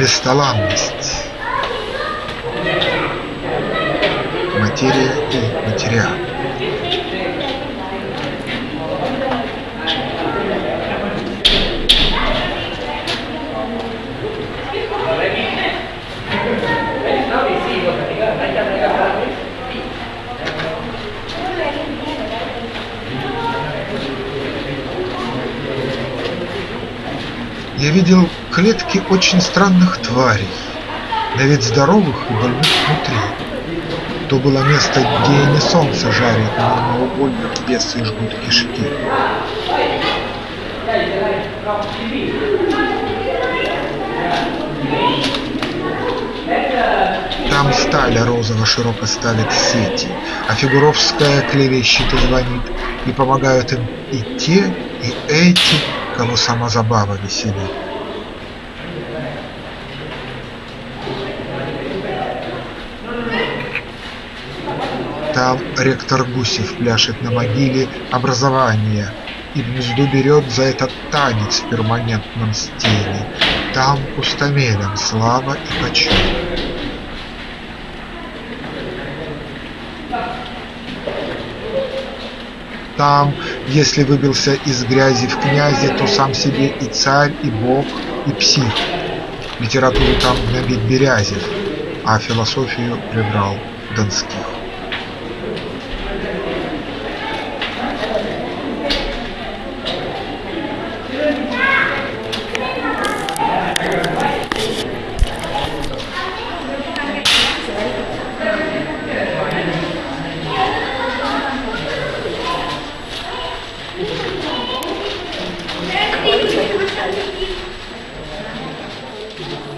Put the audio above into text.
бесталанность, материя и материал. Я видел клетки очень странных тварей, на вид здоровых и больных внутри. То было место, где не солнце жарит, но наугольник бесы жгут кишки. Там сталя розово широко ставит сети, а Фигуровская клевещет и звонит, и помогают им и те, и эти, кого сама забава веселит. Там ректор Гусев пляшет на могиле образования И мзду берет за этот танец в перманентном стиле. Там пустомелям слава и почет. Там, если выбился из грязи в князи, то сам себе и царь, и бог, и псих. Литературу там гнобит Берязев, а философию прибрал Донских. Thank you.